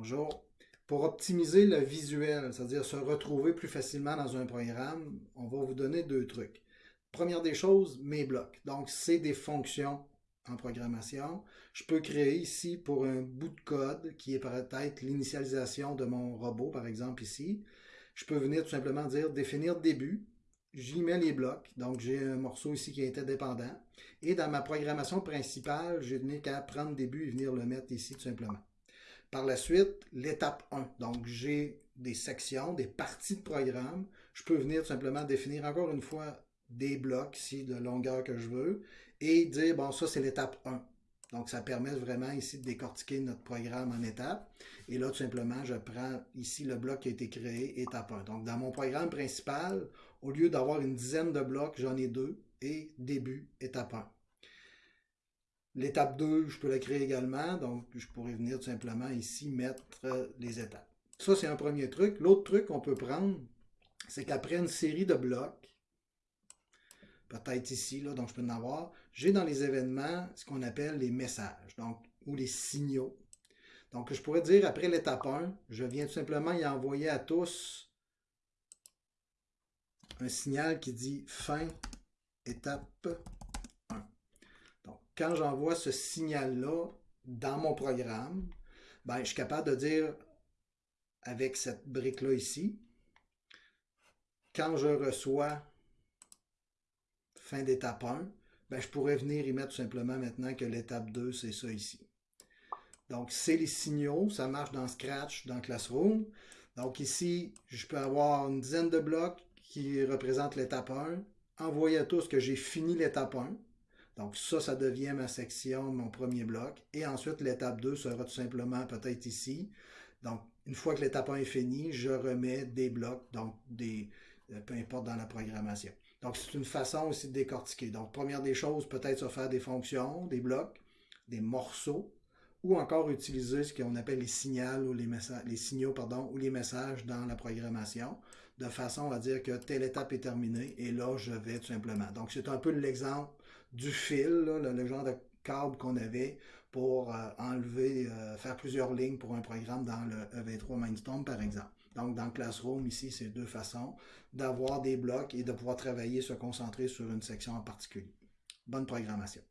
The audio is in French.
Bonjour. Pour optimiser le visuel, c'est-à-dire se retrouver plus facilement dans un programme, on va vous donner deux trucs. Première des choses, mes blocs. Donc, c'est des fonctions en programmation. Je peux créer ici pour un bout de code qui est peut-être l'initialisation de mon robot, par exemple ici. Je peux venir tout simplement dire définir début. J'y mets les blocs. Donc, j'ai un morceau ici qui est indépendant. Et dans ma programmation principale, je n'ai qu'à prendre début et venir le mettre ici tout simplement. Par la suite, l'étape 1. Donc, j'ai des sections, des parties de programme. Je peux venir tout simplement définir encore une fois des blocs ici de longueur que je veux et dire, bon, ça c'est l'étape 1. Donc, ça permet vraiment ici de décortiquer notre programme en étapes. Et là, tout simplement, je prends ici le bloc qui a été créé, étape 1. Donc, dans mon programme principal, au lieu d'avoir une dizaine de blocs, j'en ai deux et début, étape 1. L'étape 2, je peux la créer également. Donc, je pourrais venir tout simplement ici mettre les étapes. Ça, c'est un premier truc. L'autre truc qu'on peut prendre, c'est qu'après une série de blocs, peut-être ici, là, donc je peux en avoir. J'ai dans les événements ce qu'on appelle les messages, donc, ou les signaux. Donc, je pourrais dire, après l'étape 1, je viens tout simplement y envoyer à tous un signal qui dit fin étape 1. Donc, quand j'envoie ce signal-là dans mon programme, ben, je suis capable de dire avec cette brique-là ici, quand je reçois fin d'étape 1, ben, je pourrais venir y mettre tout simplement maintenant que l'étape 2, c'est ça ici. Donc, c'est les signaux, ça marche dans Scratch, dans Classroom. Donc ici, je peux avoir une dizaine de blocs qui représentent l'étape 1, envoyer à tous que j'ai fini l'étape 1. Donc ça, ça devient ma section, mon premier bloc. Et ensuite, l'étape 2 sera tout simplement peut-être ici. Donc, une fois que l'étape 1 est finie, je remets des blocs, donc des, euh, peu importe dans la programmation. Donc, c'est une façon aussi de décortiquer. Donc, première des choses, peut-être se faire des fonctions, des blocs, des morceaux, ou encore utiliser ce qu'on appelle les signaux ou les, messages, les signaux pardon, ou les messages dans la programmation, de façon à dire que telle étape est terminée, et là, je vais tout simplement. Donc, c'est un peu l'exemple du fil, le, genre de câble qu'on avait pour euh, enlever, euh, faire plusieurs lignes pour un programme dans le EV3 Mindstorm, par exemple. Donc, dans Classroom, ici, c'est deux façons d'avoir des blocs et de pouvoir travailler, se concentrer sur une section en particulier. Bonne programmation.